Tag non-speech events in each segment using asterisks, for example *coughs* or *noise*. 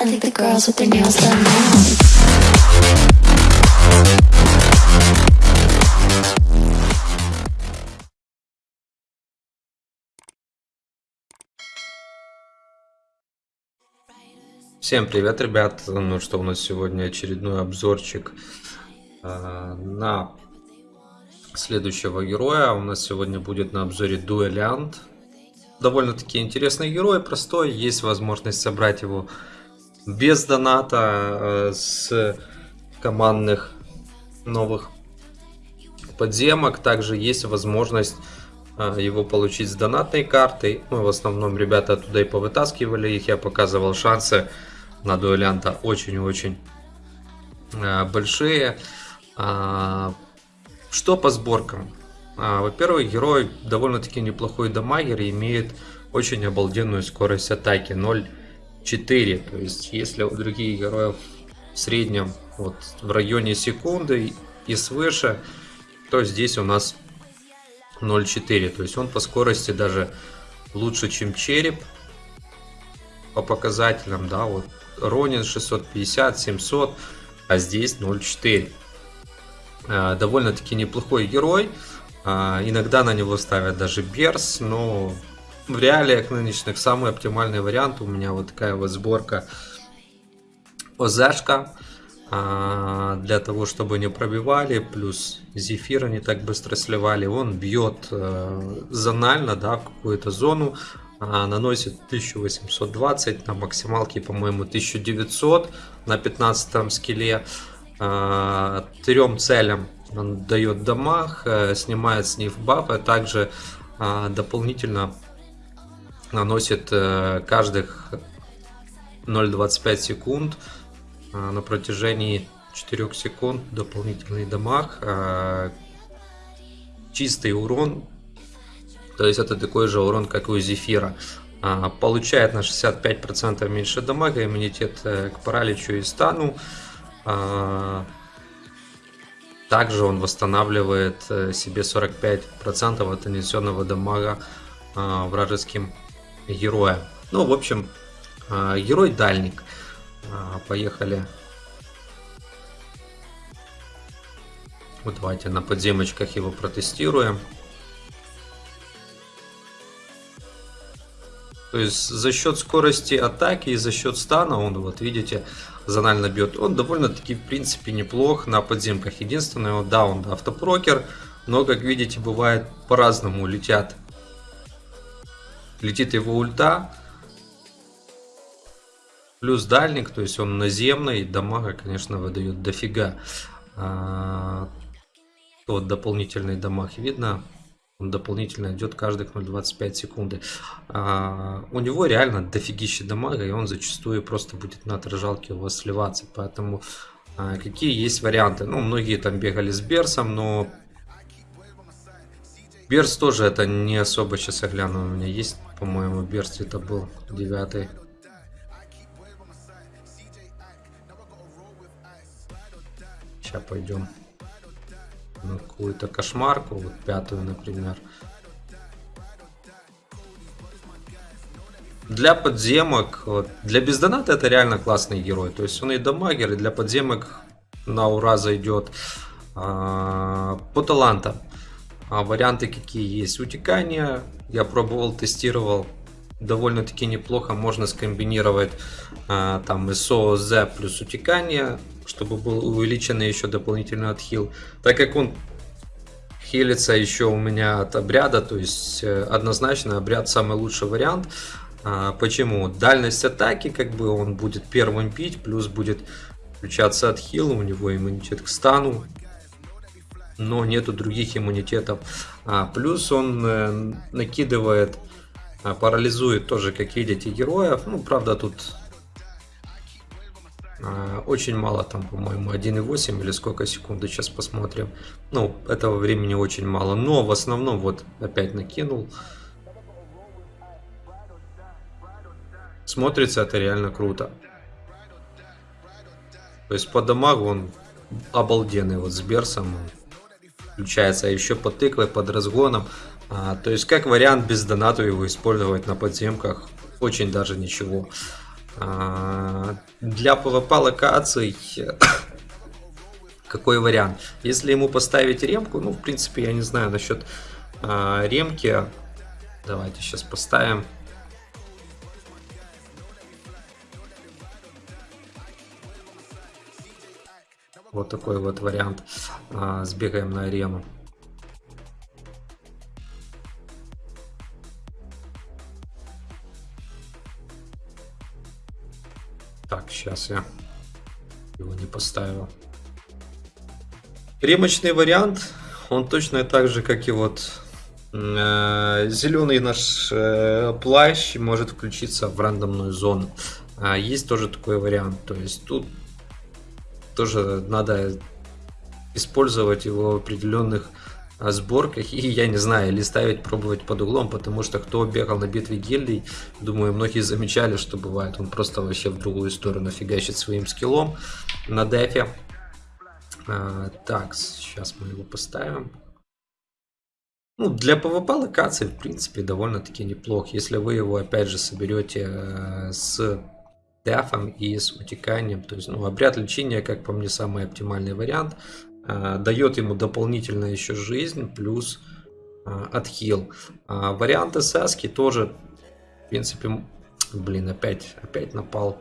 I think the girls with their nails done now. Всем привет, ребят! Ну что, у нас сегодня очередной обзорчик э, на следующего героя. У нас сегодня будет на обзоре Дуэлянт. Довольно-таки интересный герой, простой. Есть возможность собрать его без доната, э, с командных новых подземок. Также есть возможность э, его получить с донатной картой. Ну, в основном ребята оттуда и повытаскивали их. Я показывал шансы на дуэлянта очень-очень э, большие. А, Что по сборкам? А, Во-первых, герой довольно-таки неплохой дамагер и имеет очень обалденную скорость атаки 0.4. То есть, если у других героев в среднем вот в районе секунды и свыше, то здесь у нас 0.4. То есть он по скорости даже лучше, чем череп по показателям, да, вот Ронин 650, 700, а здесь 0.4. А, Довольно-таки неплохой герой. А, Иногда на него ставят даже Берс, но в реалиях нынешних самый оптимальный вариант. У меня вот такая вот сборка ОЗшка. а, Для того, чтобы не пробивали, плюс зефира не так быстро сливали. Он бьет э, зонально, да, в какую-то зону. а, Наносит 1820, на максималке, по-моему, 1900 на 15 скилле. А, Трем целям он дает дамаг, э, снимает с них баф, а также а, дополнительно наносит э, каждых 0.25 секунд а, на протяжении 4 секунд дополнительный дамаг, а, чистый урон, то есть это такой же урон, как у Зефира. А, Получает на 65% меньше дамага, иммунитет э, к параличу и стану. А, Также он восстанавливает э, себе 45% от нанесенного дамага а, вражеским героем. Ну, в общем, а, герой дальник. А, Поехали. Вот давайте на подземочках его протестируем. То есть за счет скорости атаки и за счет стана он, вот видите, зонально бьет. Он довольно-таки, в принципе, неплох на подземках. Единственное, да, он автопрокер, но, как видите, бывает по-разному летят. Летит его ульта, плюс дальник, то есть он наземный, дамага, конечно, выдает дофига. А, вот дополнительный дамаг видно, он дополнительно идет каждых 0.25 секунды. А, у него реально дофигища дамага, и он зачастую просто будет на отражалке у вас сливаться. Поэтому а, какие есть варианты? Ну, многие там бегали с Берсом, но Берс тоже это не особо сейчас я гляну. У меня есть, по-моему, Берс это был девятый. Сейчас пойдем на какую-то кошмарку, вот пятую, например. Для подземок, для бездоната это реально классный герой. То есть он и дамагер, и для подземок на ура зайдет. А, по талантам. А, варианты какие есть? Утекание. Я пробовал, тестировал. Довольно-таки неплохо. Можно скомбинировать а, там СО, З плюс утекание чтобы был увеличенный еще дополнительный отхил. Так как он хилится еще у меня от обряда, то есть э, однозначно обряд самый лучший вариант. А, почему? Дальность атаки, как бы он будет первым пить, плюс будет включаться отхил, у него иммунитет к стану, но нету других иммунитетов. А, плюс он э, накидывает, а, парализует тоже, как видите, героев. Ну, правда, тут а, очень мало, там, по-моему, 1,8 или сколько секунд, сейчас посмотрим. Ну, этого времени очень мало, но в основном вот опять накинул. Смотрится это реально круто. То есть по дамагу он обалденный, вот с Берсом включается, а еще под тыквой, под разгоном. А, то есть как вариант без доната его использовать на подземках, очень даже ничего. А, Для PvP локаций *coughs* какой вариант? Если ему поставить ремку, ну, в принципе, я не знаю насчет а, ремки. Давайте сейчас поставим. Вот такой вот вариант. А, сбегаем на арену. Так, сейчас я его не поставил. Ремочный вариант, он точно так же, как и вот э, зеленый наш э, плащ может включиться в рандомную зону. А есть тоже такой вариант. То есть тут тоже надо использовать его в определенных а, сборках. И я не знаю или ставить пробовать под углом потому что кто бегал на битве гильдий думаю многие замечали что бывает он просто вообще в другую сторону фигачит своим скиллом на дефе. А, так сейчас мы его поставим. Ну, для PvP локации, в принципе, довольно-таки неплох. Если вы его, опять же, соберете э, с дефом и с утеканием. То есть, ну, обряд лечения, как по мне, самый оптимальный вариант. Э, дает ему дополнительно еще жизнь, плюс э, отхил. А варианты Саски тоже, в принципе, блин, опять, опять напал.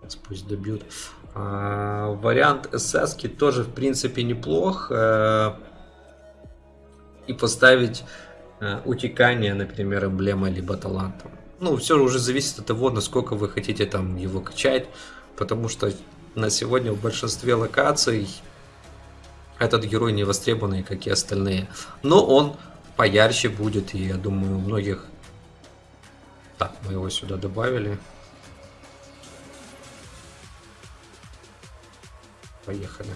Сейчас пусть добьют. А, вариант СС тоже, в принципе, неплох. Э, и поставить утекание, например, эмблема либо талантом. Ну, все уже зависит от того, насколько вы хотите там его качать. Потому что на сегодня в большинстве локаций этот герой не востребованный, как и остальные. Но он поярче будет, и я думаю, у многих... Так, мы его сюда добавили. Поехали.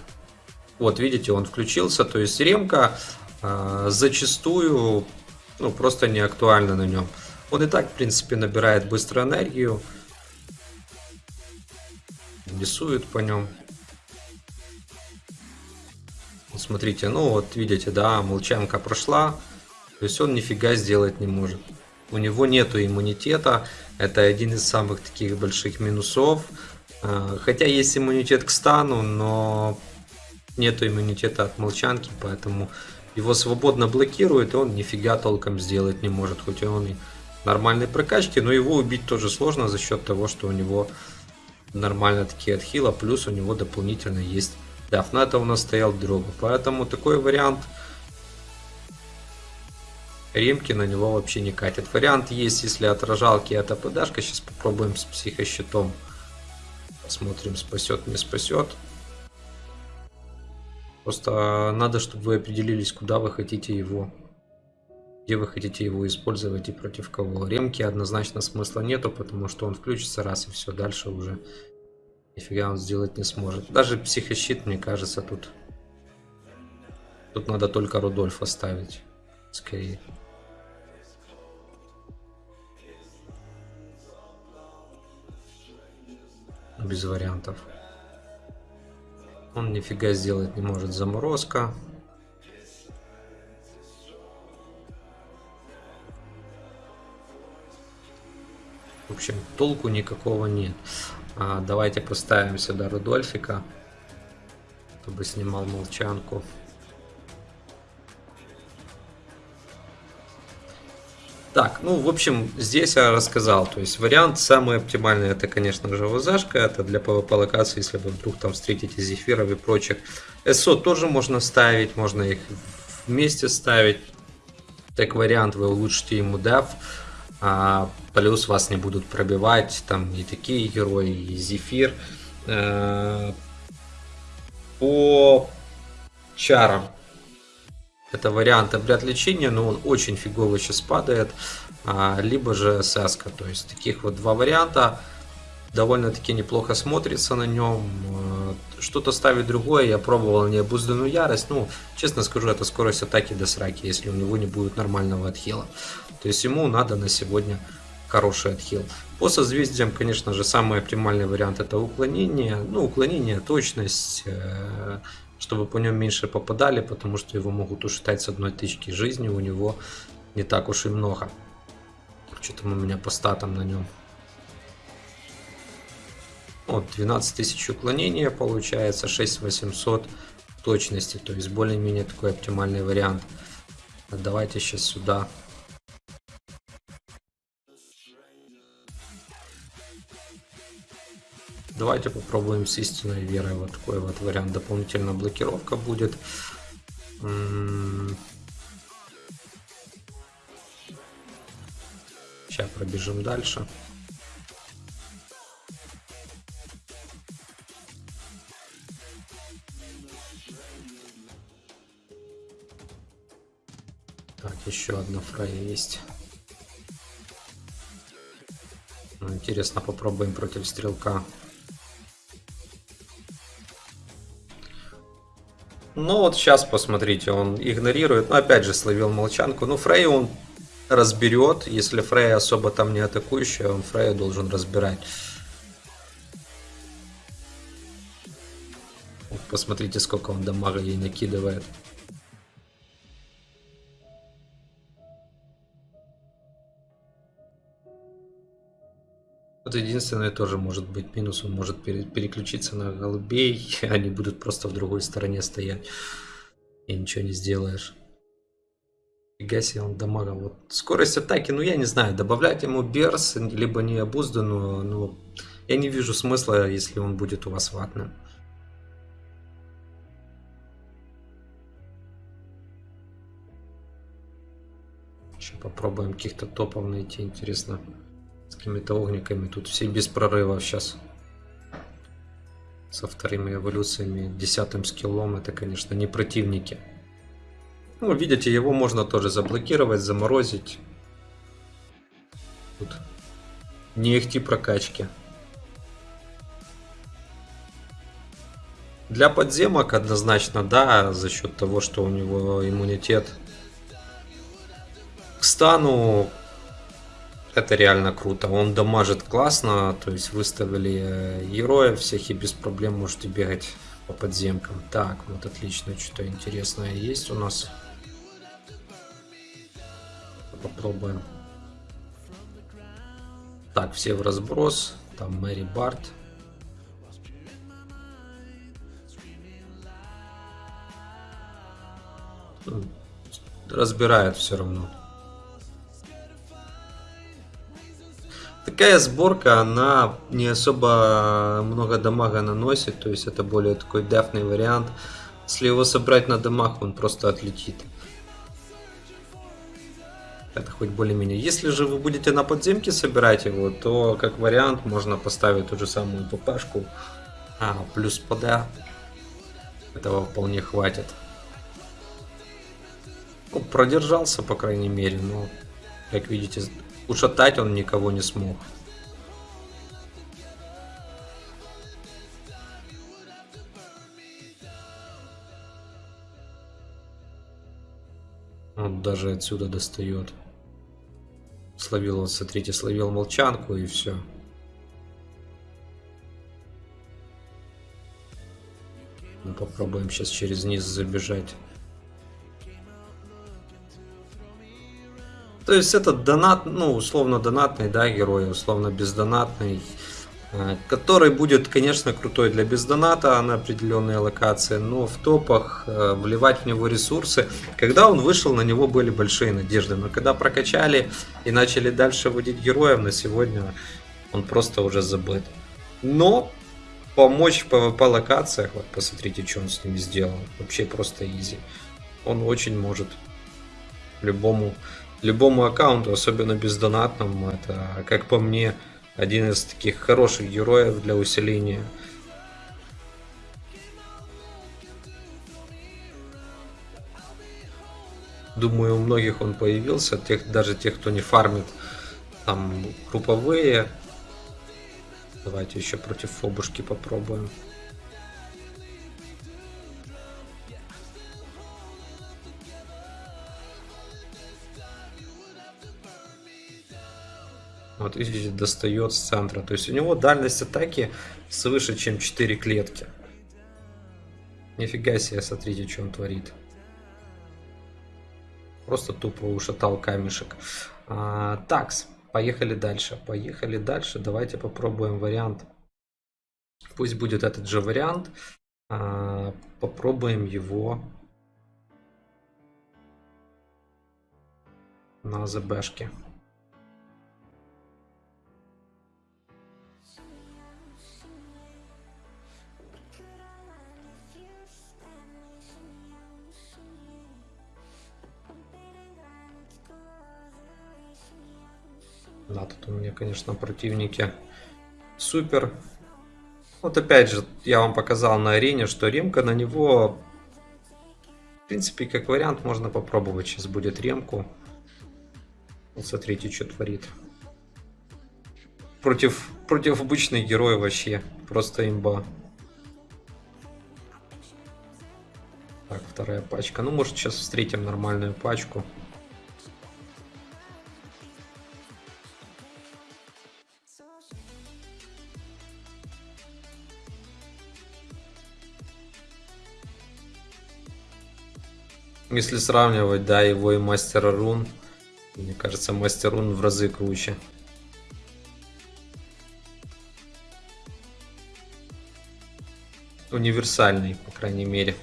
Вот, видите, он включился, то есть ремка э, зачастую ну, просто не актуальна на нем. Он и так, в принципе, набирает быструю энергию. Рисует по нем. Смотрите, ну вот видите, да, молчанка прошла. То есть он нифига сделать не может. У него нету иммунитета. Это один из самых таких больших минусов. А, хотя есть иммунитет к стану, но нету иммунитета от молчанки, поэтому его свободно блокирует, и он нифига толком сделать не может, хоть он и нормальной прокачки, но его убить тоже сложно за счет того, что у него нормально такие отхила, плюс у него дополнительно есть даф. На это у нас стоял дрога, поэтому такой вариант ремки на него вообще не катит. Вариант есть, если отражалки это ПДшка, сейчас попробуем с психощитом. Посмотрим, спасет, не спасет. Просто надо, чтобы вы определились, куда вы хотите его. Где вы хотите его использовать и против кого. Ремки однозначно смысла нету, потому что он включится раз и все, дальше уже нифига он сделать не сможет. Даже психощит, мне кажется, тут... Тут надо только Рудольфа ставить. Скорее. без вариантов. Он нифига сделать не может. Заморозка. В общем, толку никакого нет. А, давайте поставим сюда Рудольфика, чтобы снимал молчанку. Так, ну, в общем, здесь я рассказал. То есть вариант самый оптимальный, это, конечно же, ВЗшка. Это для PvP локации, если вы вдруг там встретите зефиров и прочих. СО тоже можно ставить, можно их вместе ставить. Так вариант, вы улучшите ему деф. А, плюс вас не будут пробивать там и такие герои, и зефир. Э, по чарам это вариант обряд лечения, но он очень фигово сейчас падает. А, либо же сеска. То есть таких вот два варианта. Довольно-таки неплохо смотрится на нем. А, что-то ставить другое. Я пробовал необузданную ярость. Ну, честно скажу, это скорость атаки до сраки, если у него не будет нормального отхила. То есть ему надо на сегодня хороший отхил. По созвездиям, конечно же, самый оптимальный вариант это уклонение. Ну, уклонение, точность, э, чтобы по нем меньше попадали, потому что его могут ушатать с одной тычки жизни, у него не так уж и много. Что там у меня по статам на нем? Вот, 12 тысяч уклонения получается, 6800 точности, то есть более-менее такой оптимальный вариант. Давайте сейчас сюда. Давайте попробуем с истинной верой. Вот такой вот вариант. Дополнительная блокировка будет. Сейчас пробежим дальше. Так, еще одна фрая есть. Ну, интересно, попробуем против стрелка. Ну вот сейчас посмотрите, он игнорирует. Ну опять же словил молчанку. Ну Фрей он разберет. Если Фрей особо там не атакующий, он Фрея должен разбирать. Посмотрите, сколько он дамага ей накидывает. Вот единственное тоже может быть минус, он может переключиться на голубей, *laughs* они будут просто в другой стороне стоять. И ничего не сделаешь. Фига себе, он дамага. Вот скорость атаки, ну я не знаю, добавлять ему берс, либо необузданную, ну я не вижу смысла, если он будет у вас ватным. Еще попробуем каких-то топов найти, интересно какими-то огниками. Тут все без прорывов сейчас. Со вторыми эволюциями, десятым скиллом. Это, конечно, не противники. Ну, видите, его можно тоже заблокировать, заморозить. Тут не ихти прокачки. Для подземок однозначно, да, за счет того, что у него иммунитет к стану это реально круто. Он дамажит классно, то есть выставили э, героев всех и без проблем можете бегать по подземкам. Так, вот отлично, что-то интересное есть у нас. Попробуем. Так, все в разброс. Там Мэри Барт. Разбирает все равно. Такая сборка, она не особо много дамага наносит, то есть это более такой дефный вариант. Если его собрать на дамаг, он просто отлетит. Это хоть более-менее. Если же вы будете на подземке собирать его, то как вариант можно поставить ту же самую ППшку. А, плюс ПД. Этого вполне хватит. Ну, продержался, по крайней мере, но, как видите, Ушатать он никого не смог. Он даже отсюда достает. Словил, вот смотрите, словил молчанку и все. Мы попробуем сейчас через низ забежать. То есть этот донат, ну, условно донатный, да, герой, условно бездонатный, э, который будет, конечно, крутой для бездоната на определенные локации, но в топах э, вливать в него ресурсы. Когда он вышел, на него были большие надежды, но когда прокачали и начали дальше вводить героев, на сегодня он просто уже забыт. Но помочь в PvP локациях, вот посмотрите, что он с ними сделал, вообще просто изи. Он очень может любому любому аккаунту, особенно бездонатному. Это, как по мне, один из таких хороших героев для усиления. Думаю, у многих он появился, тех, даже тех, кто не фармит там групповые. Давайте еще против фобушки попробуем. Вот видите, достает с центра. То есть у него дальность атаки свыше, чем 4 клетки. Нифига себе, смотрите, что он творит. Просто тупо ушатал камешек. А, такс. Поехали дальше. Поехали дальше. Давайте попробуем вариант. Пусть будет этот же вариант. А, попробуем его на ЗБшке. Да, тут у меня, конечно, противники супер. Вот опять же, я вам показал на арене, что ремка на него, в принципе, как вариант, можно попробовать. Сейчас будет ремку. Вот смотрите, что творит. Против, против обычных героев вообще. Просто имба. Так, вторая пачка. Ну, может, сейчас встретим нормальную пачку. Если сравнивать, да, его и мастера рун, мне кажется, мастер рун в разы круче. Универсальный, по крайней мере.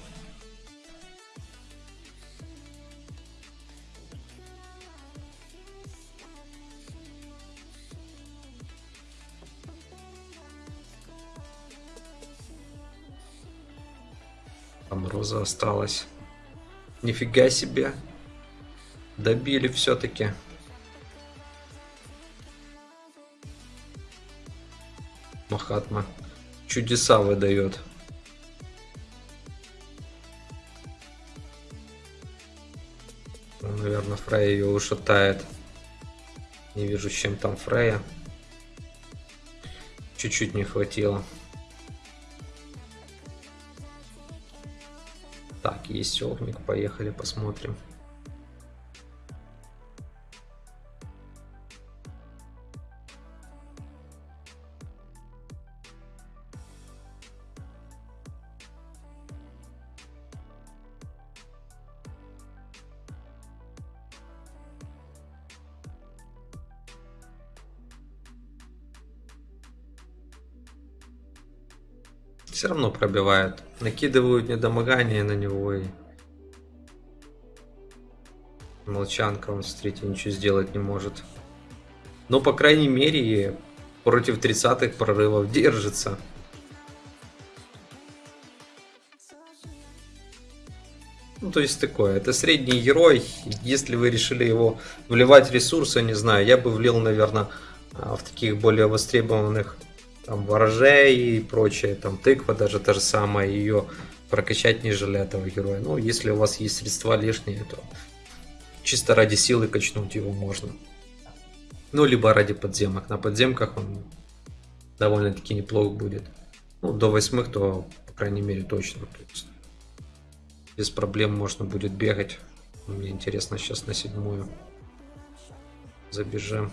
Там роза осталась. Нифига себе. Добили все-таки. Махатма. Чудеса выдает. Ну, наверное, Фрея ее ушатает. Не вижу, чем там Фрея. Чуть-чуть не хватило. Есть огник, поехали посмотрим. Все равно пробивают. Накидывают недомогание на него и... Молчанка, он, смотрите, ничего сделать не может. Но, по крайней мере, против 30-х прорывов держится. Ну, то есть такое, это средний герой. Если вы решили его вливать ресурсы, не знаю, я бы влил, наверное, в таких более востребованных там ворожей и прочее, там тыква даже та же самая, ее прокачать нежели этого героя. Ну, если у вас есть средства лишние, то чисто ради силы качнуть его можно. Ну, либо ради подземок. На подземках он довольно-таки неплохо будет. Ну, до восьмых, то, по крайней мере, точно. То без проблем можно будет бегать. Мне интересно сейчас на седьмую. Забежим.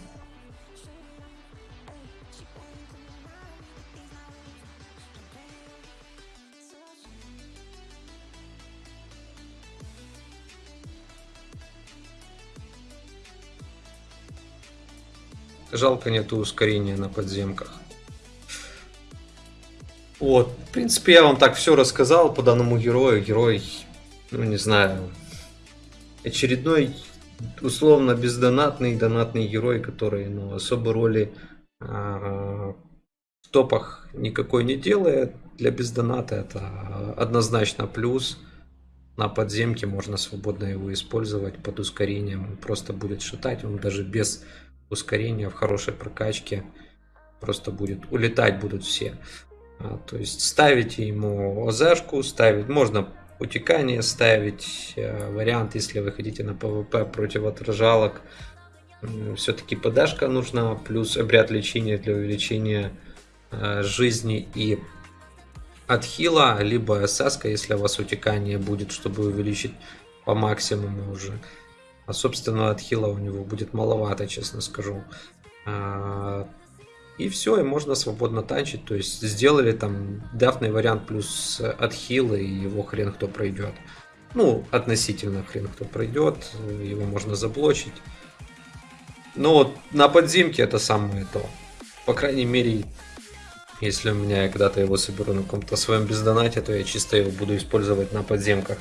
Жалко нету ускорения на подземках. Вот, в принципе, я вам так все рассказал по данному герою. Герой, ну не знаю, очередной условно бездонатный донатный герой, который ну, особой роли а, в топах никакой не делает. Для бездоната это однозначно плюс. На подземке можно свободно его использовать под ускорением. Он просто будет шатать, он даже без ускорение в хорошей прокачке просто будет улетать будут все. А, то есть ставите ему ОЗшку, ставить можно утекание ставить, а, вариант, если вы хотите на PvP против отражалок, все-таки подашка нужна, плюс обряд лечения для увеличения а, жизни и отхила, либо СС, если у вас утекание будет, чтобы увеличить по максимуму уже. А собственно от хила у него будет маловато, честно скажу. А, и все, и можно свободно танчить. То есть сделали там дефный вариант плюс отхил, и его хрен кто пройдет. Ну, относительно хрен кто пройдет. Его можно заблочить. Вот на подземке это самое то. По крайней мере, если у меня когда-то его соберу на каком-то своем бездонате, то я чисто его буду использовать на подземках.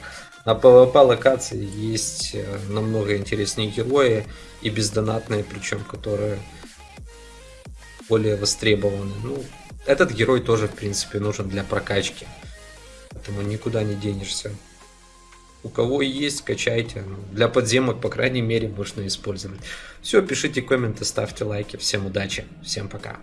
На PvP локации есть э, намного интереснее герои и бездонатные, причем которые более востребованы. Ну, этот герой тоже, в принципе, нужен для прокачки. Поэтому никуда не денешься. У кого есть, качайте. Ну, Для подземок, по крайней мере, можно использовать. Все, пишите комменты, ставьте лайки. Всем удачи, всем пока.